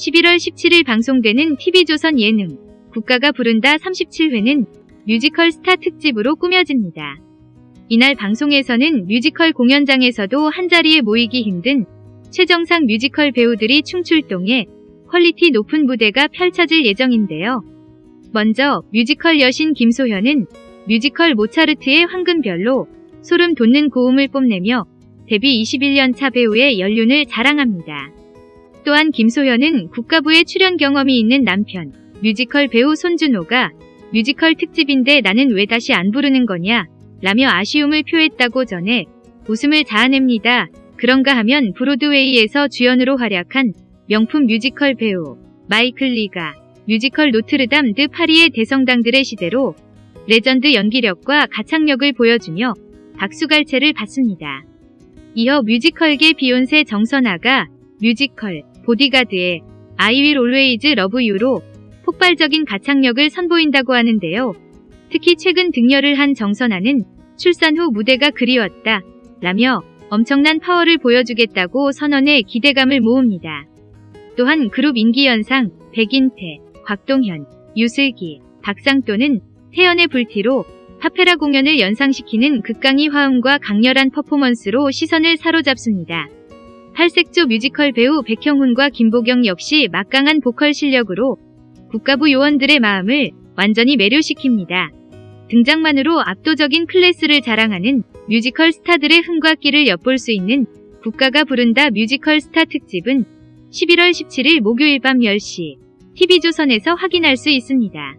11월 17일 방송되는 TV조선 예능 국가가 부른다 37회는 뮤지컬 스타 특집으로 꾸며집니다. 이날 방송에서는 뮤지컬 공연장에서도 한자리에 모이기 힘든 최정상 뮤지컬 배우들이 총출동해 퀄리티 높은 무대가 펼쳐질 예정인데요. 먼저 뮤지컬 여신 김소현은 뮤지컬 모차르트의 황금별로 소름 돋는 고음을 뽐내며 데뷔 21년 차 배우의 연륜을 자랑합니다. 또한 김소현은 국가부에 출연 경험이 있는 남편, 뮤지컬 배우 손준호가 뮤지컬 특집인데 나는 왜 다시 안 부르는 거냐 라며 아쉬움을 표했다고 전해 웃음을 자아냅니다. 그런가 하면 브로드웨이에서 주연으로 활약한 명품 뮤지컬 배우 마이클 리가 뮤지컬 노트르담 드 파리의 대성당들의 시대로 레전드 연기력과 가창력을 보여주며 박수갈채를 받습니다. 이어 뮤지컬계 비욘세 정선아가 뮤지컬 보디가드의 I will always love you로 폭발적인 가창력을 선보인다고 하는데요. 특히 최근 득녀를 한 정선아는 출산 후 무대가 그리웠다 라며 엄청난 파워를 보여주겠다고 선언해 기대감을 모읍니다. 또한 그룹 인기현상 백인태, 곽동현, 유슬기, 박상돈은 태연의 불티로 파페라 공연을 연상시키는 극강의 화음과 강렬한 퍼포먼스로 시선을 사로잡습니다. 팔색조 뮤지컬 배우 백형훈과 김보경 역시 막강한 보컬 실력으로 국가부 요원들의 마음을 완전히 매료시킵니다. 등장만으로 압도적인 클래스를 자랑하는 뮤지컬 스타들의 흥과 끼를 엿볼 수 있는 국가가 부른다 뮤지컬 스타 특집은 11월 17일 목요일 밤 10시 TV조선에서 확인할 수 있습니다.